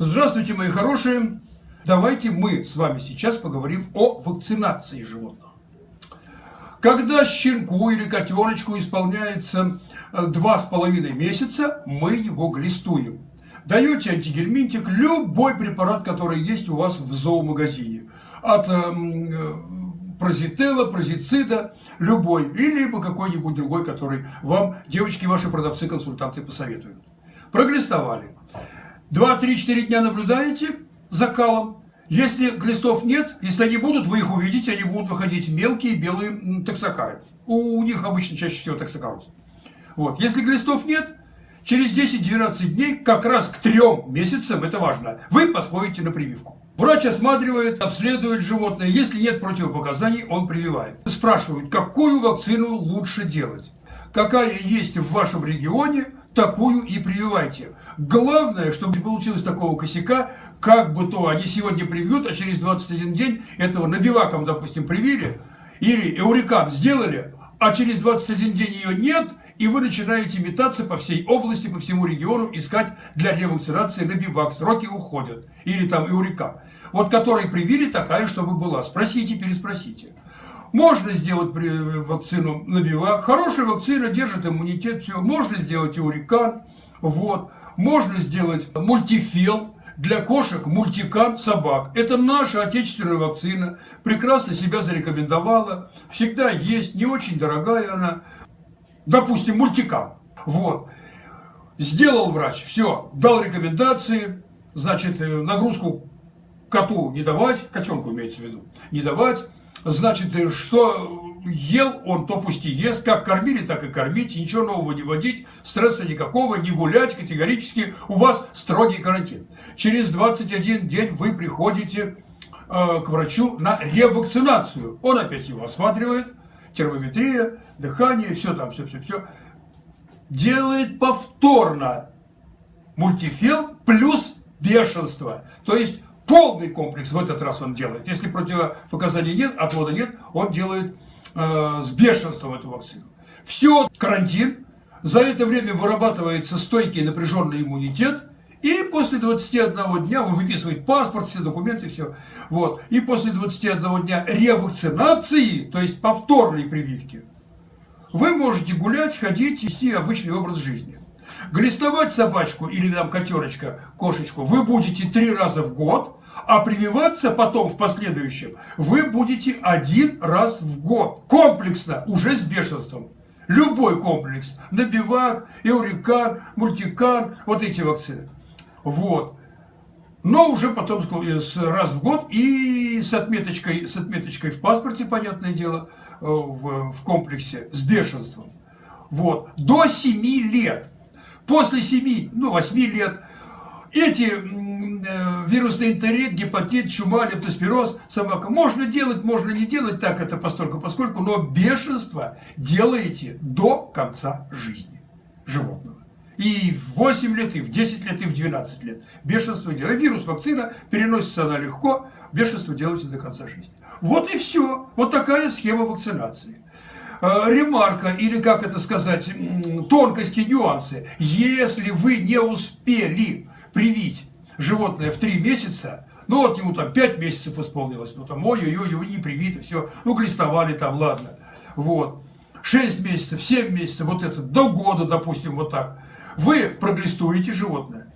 Здравствуйте, мои хорошие! Давайте мы с вами сейчас поговорим о вакцинации животных. Когда щенку или котеночку исполняется э, два с половиной месяца, мы его глистуем. Даете антигельминтик, любой препарат, который есть у вас в зоомагазине. От эм, э, прозителла, прозицида, любой. Или либо какой-нибудь другой, который вам девочки, ваши продавцы, консультанты посоветуют. Проглистовали. 2-3-4 дня наблюдаете за калом. Если глистов нет, если они будут, вы их увидите, они будут выходить мелкие белые токсокары. У них обычно чаще всего токсокороз. Вот. Если глистов нет, через 10-12 дней, как раз к трем месяцам, это важно, вы подходите на прививку. Врач осматривает, обследует животное. Если нет противопоказаний, он прививает. Спрашивают, какую вакцину лучше делать. Какая есть в вашем регионе, такую и прививайте. Главное, чтобы не получилось такого косяка, как бы то они сегодня привьют, а через 21 день этого набиваком, допустим, привили, или эурикан сделали, а через 21 день ее нет, и вы начинаете метаться по всей области, по всему региону, искать для ревакцинации набивак. Сроки уходят. Или там эурикан. Вот который привили, такая, чтобы была. Спросите, переспросите. Можно сделать вакцину на бивак. Хорошая вакцина держит иммунитет. Все. Можно сделать урикан. Вот. Можно сделать мультифел для кошек, мультикан, собак. Это наша отечественная вакцина. Прекрасно себя зарекомендовала. Всегда есть. Не очень дорогая она. Допустим, мультикан. Вот. Сделал врач. Все. Дал рекомендации. Значит, э, нагрузку коту не давать. Котенку имеется в виду. Не давать Значит, э, что ел он, то пусть и ест. Как кормили, так и кормить. Ничего нового не вводить. Стресса никакого. Не гулять категорически. У вас строгий карантин. Через 21 день вы приходите э, к врачу на ревакцинацию. Он опять его осматривает. Термометрия, дыхание, все там, все-все-все. Делает повторно мультифил плюс бешенство. То есть Полный комплекс в этот раз он делает. Если противопоказаний нет, отвода нет, он делает э, с бешенством эту вакцину. Все, карантин. За это время вырабатывается стойкий напряженный иммунитет. И после 21 дня вы выписываете паспорт, все документы, все. Вот. И после 21 дня ревакцинации, то есть повторной прививки, вы можете гулять, ходить, вести обычный образ жизни. Глистовать собачку или там котеночка, кошечку вы будете три раза в год, а прививаться потом в последующем вы будете один раз в год. Комплексно, уже с бешенством. Любой комплекс. Набивак, Эурикан, Мультикан, вот эти вакцины. Вот. Но уже потом раз в год и с отметочкой, с отметочкой в паспорте, понятное дело, э, в, в комплексе, с бешенством. Вот. До 7 лет. После 7, ну 8 лет эти э, вирусный энтерит, гепатит, чума, лептоспироз, собака. Можно делать, можно не делать так это постольку, поскольку, но бешенство делаете до конца жизни животного. И в 8 лет, и в 10 лет, и в 12 лет. Бешенство делаете. Вирус, вакцина, переносится она легко, бешенство делаете до конца жизни. Вот и все. Вот такая схема вакцинации. Э, ремарка, или как это сказать, тонкости, нюансы. Если вы не успели привить животное в 3 месяца, ну вот ему там 5 месяцев исполнилось, ну там ой-ой-ой, его не привито, все, ну глистовали там, ладно. Вот. 6 месяцев, 7 месяцев, вот это, до года, допустим, вот так. Вы проглистуете животное.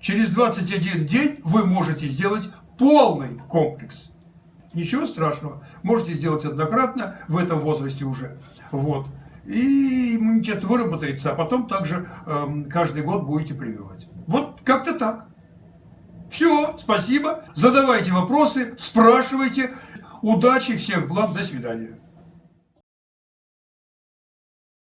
Через 21 день вы можете сделать полный комплекс. Ничего страшного. Можете сделать однократно в этом возрасте уже. Вот. И иммунитет выработается, а потом также э, каждый год будете прививать. Вот как-то так. Все, спасибо. Задавайте вопросы, спрашивайте. Удачи, всех благ, до свидания.